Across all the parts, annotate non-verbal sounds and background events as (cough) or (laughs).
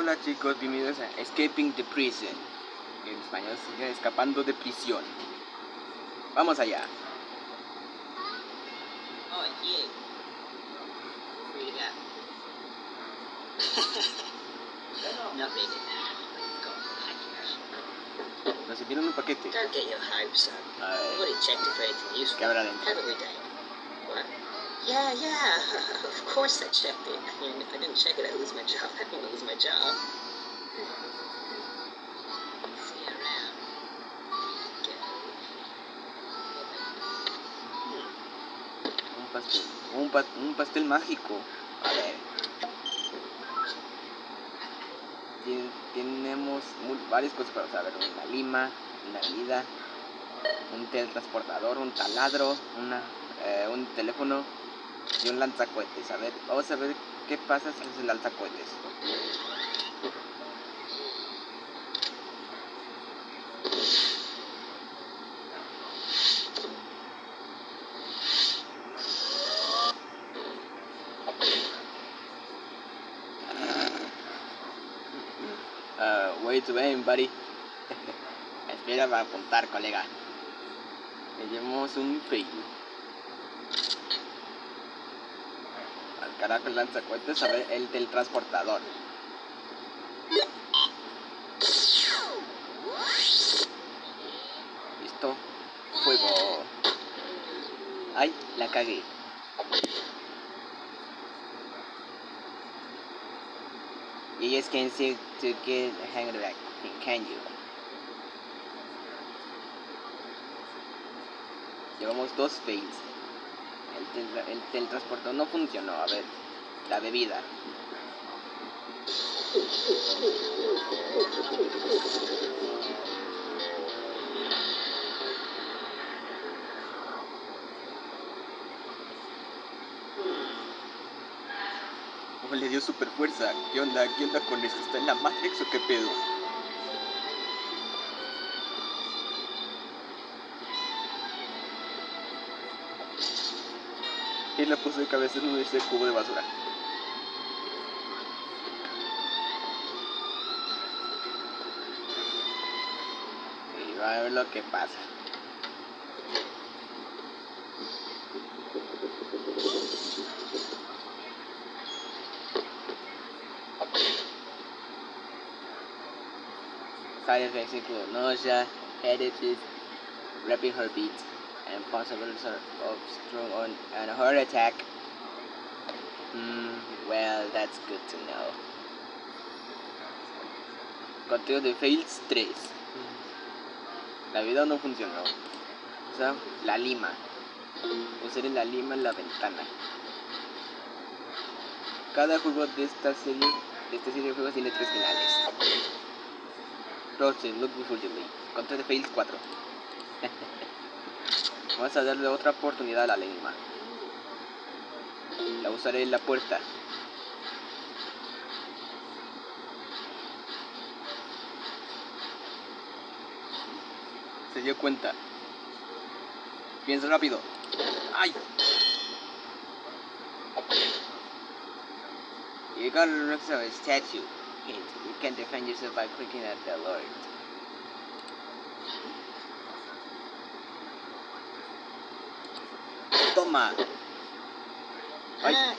Hola chicos, bienvenidos a Escaping the Prison. En español sigue escapando de prisión. Vamos allá. Oh, you've got the package. Nos enviaron un paquete. Don't get your hopes up. I've already checked it for anything useful. ¿qué habrá dentro? Haven't we, Dave? What? Yeah, yeah. (laughs) of course I checked it. I mean, if I didn't check it, I'd lose my job. (laughs) I to lose my job. Un pastel. Un, pa- un pastel mágico. Tenemos varias cosas para ver, una lima, una vida, un teletransportador, un taladro, una, eh, un teléfono y un lanzacohetes. A ver, vamos a ver qué pasa si el lanzacohetes. Uh, way to aim, buddy. (laughs) Espera para apuntar, colega. Le llevamos un fail. Carajo el lanzacohetes, ver, el del transportador. Listo. Fuego. Ay, la cagué. You just can't see to get the hang of that can you? Llevamos dos fails. El, el teletransportador no funcionó. A ver, la bebida. Oh, le dio super fuerza. ¿Qué onda? ¿Qué onda con esto? ¿Está en la Matrix o qué pedo? Y la puso de cabeza en ese cubo de basura. Y va a ver lo que pasa. Side effects include nausea, headache, rapid heartbeat, and possibility of stroke on and a heart attack. Hmm, well, that's good to know. Conteo de fails 3. La vida no funcionó. O sea, la lima. Usar la lima la ventana. Cada juego de esta serie, de esta serie de juegos tiene tres finales. Roasted, look before you leave. Conteo de fails 4. (laughs) Vamos a darle otra oportunidad a la lima. La usaré en la puerta. Se dio cuenta. Piensa rápido. ¡Ay! You got a next to a statue. You can defend yourself by clicking at the alert. Toma. Ay.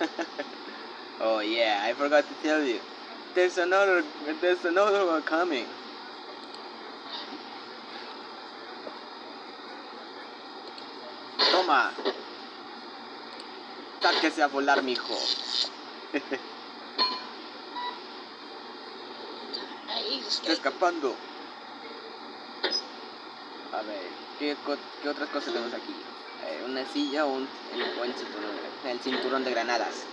(laughs) oh yeah, I forgot to tell you. There's another there's another one coming. Toma. Sáquese a volar, mijo. (laughs) Está escapando. Ver, ¿qué, qué otras cosas tenemos aquí? Eh, una silla o un el, o el cinturón, el cinturón de granadas.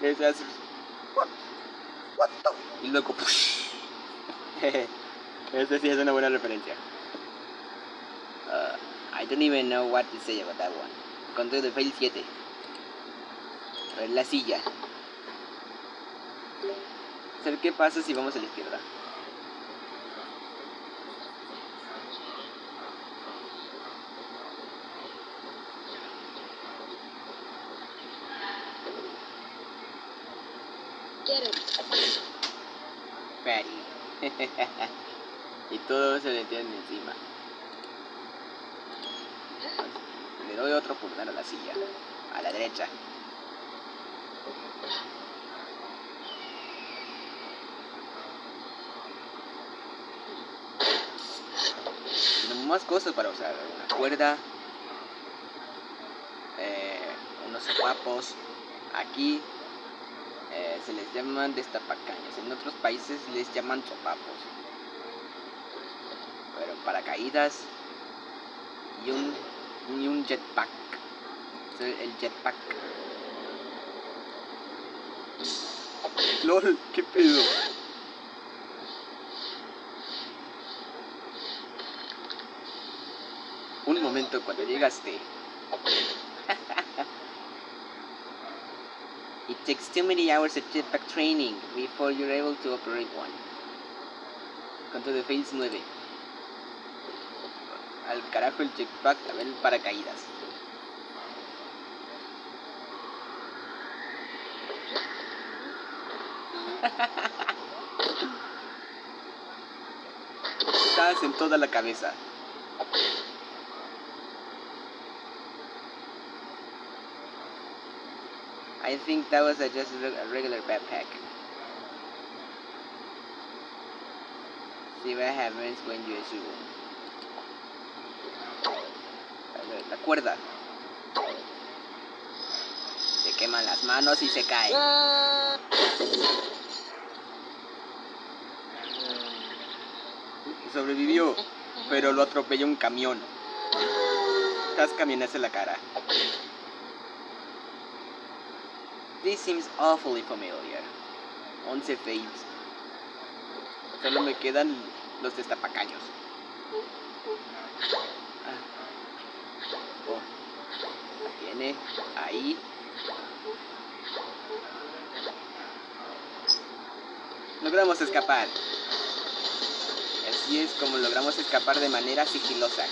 (laughs) Y luego, push. (laughs) Ese sí es una buena referencia. Uh, I don't even know what to say about that one. Conteo de fail 7 la silla. O sea, ¿Qué pasa si vamos a la izquierda? (laughs) y todo se le tiene encima. Le doy otro pulgar a la silla, a la derecha. Tenemos más cosas para usar. Una cuerda. eh, unos sopapos. Aquí eh, se les llaman destapacaños. En otros países les llaman sopapos. Pero paracaídas y un, y un jetpack. El jetpack. LOL, qué pedo. Un momento cuando llegaste. (laughs) It takes too many hours of jetpack training before you're able to operate one. Conto de Phase 9. Al carajo el jetpack, a ver el paracaídas. Estás en toda la cabeza. I think that was a just a reg- a regular backpack. See what happens when you assume. La cuerda. Se queman las manos y se cae. Sobrevivió, pero lo atropelló un camión. Tras camiones en la cara. This seems awfully familiar. 11 faves. Solo me quedan los destapacaños. Ah. Oh. Ahí Viene, ahí. Logramos escapar. Así es como logramos escapar de manera sigilosa.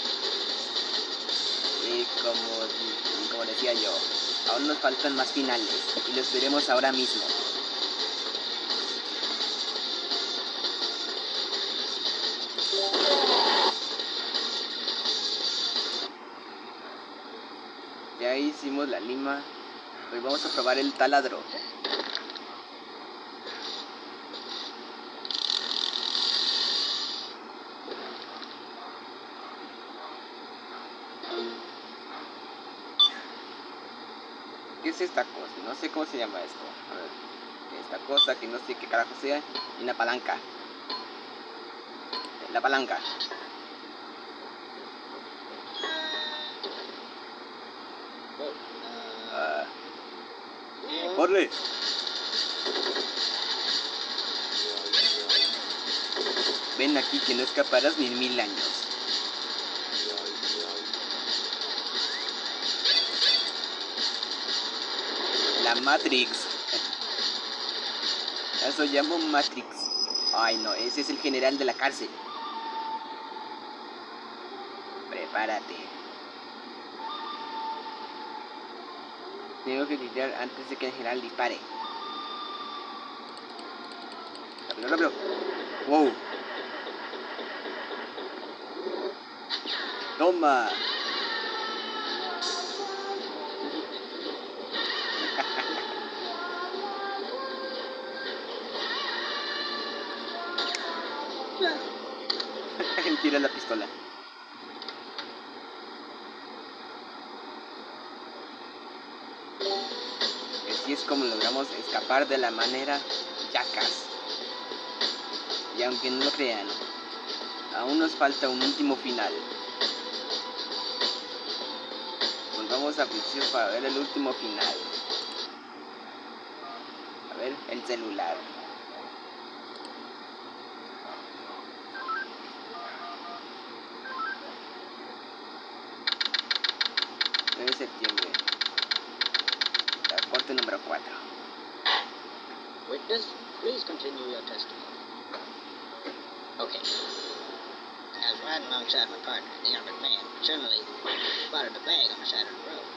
Y como, como decía yo, aún nos faltan más finales y los veremos ahora mismo. Ya hicimos la lima. Hoy vamos a probar el taladro. Es esta cosa? No sé cómo se llama esto. Esta cosa que no sé qué carajo sea. Y una palanca. La palanca. ¡Corre! Ven aquí que no escaparás ni en mil años. La Matrix. Eso llamo Matrix. Ay no, ese es el general de la cárcel. Prepárate. Tengo que gritar antes de que el general dispare. Rápido, rápido. Wow. Toma. Tira la pistola. Así es como logramos escapar de la manera yacas. Y aunque no lo crean, aún nos falta un último final. Volvamos a principio para ver el último final. A ver, el celular. Witness, please continue your testimony. Okay. I was riding alongside my partner, the armored man. Suddenly, spotted a bag on the side of the road.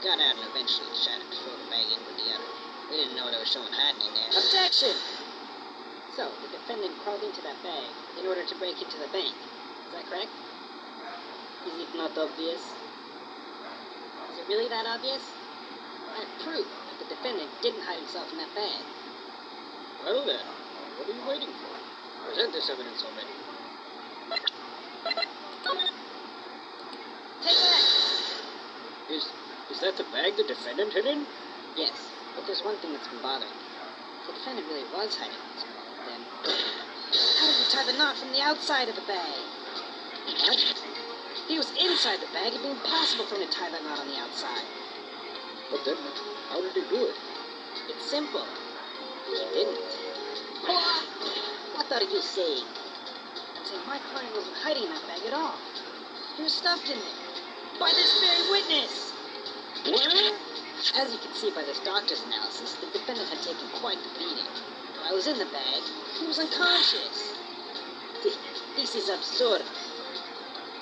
Got out and eventually decided to throw the bag in with the other. We didn't know there was someone hiding in there. Objection! So, the defendant crawled into that bag in order to break into the bank. Is that correct? Is it not obvious? Is it really that obvious? I have proof that the defendant didn't hide himself in that bag. Well then, what are you waiting for? Present this evidence already. Take that! Is is that the bag the defendant hid in? Yes, but there's one thing that's been bothering me. The defendant really was hiding in this bag, then how did he tie the knot from the outside of the bag? What? If he was inside the bag, it'd be impossible for him to tie that knot on the outside. But then, how did he do it? It's simple. He didn't. What? What are you saying? I'm saying my client wasn't hiding in that bag at all. He was stuffed in there. By this very witness! What? As you can see by this doctor's analysis, the defendant had taken quite the beating. I was in the bag. He was unconscious. This is absurd.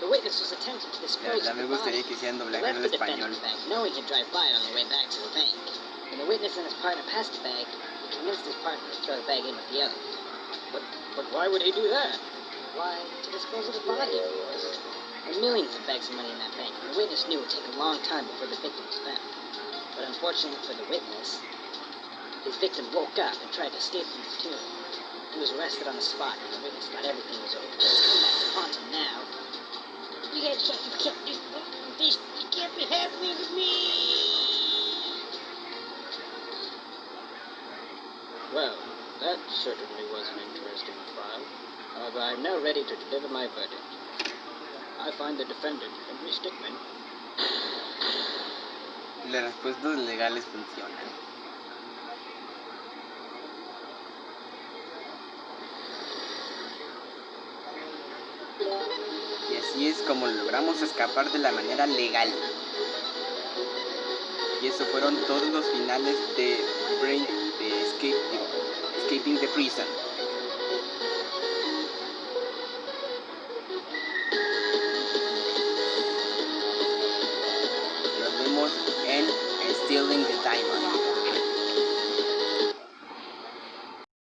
The witness was attempting to dispose of the body. que hicieran He left the defendant's bag, knowing he'd drive by it on their way back to the bank. When the witness and his partner passed the bag, convinced his partner to throw the bag in with the other. But but why would he do that? Why, to dispose of the body, of course. There were millions of bags of money in that bank, and the witness knew it would take a long time before the victim was found. But unfortunately for the witness, his victim woke up and tried to escape from the tomb. He was arrested on the spot, and the witness thought everything was over. It's come back to haunt him now. You guys can't, you can't do this. You can't be happening with me. Well, that certainly was an interesting trial. However, I'm now ready to deliver my verdict. I find the defendant, Henry Stickman, Las respuestas legales funcionan. Y así es como logramos escapar de la manera legal. Y eso fueron todos los finales de Brain Eh, escape, de Escaping the Prison. Nos vemos en Stealing the Diamond.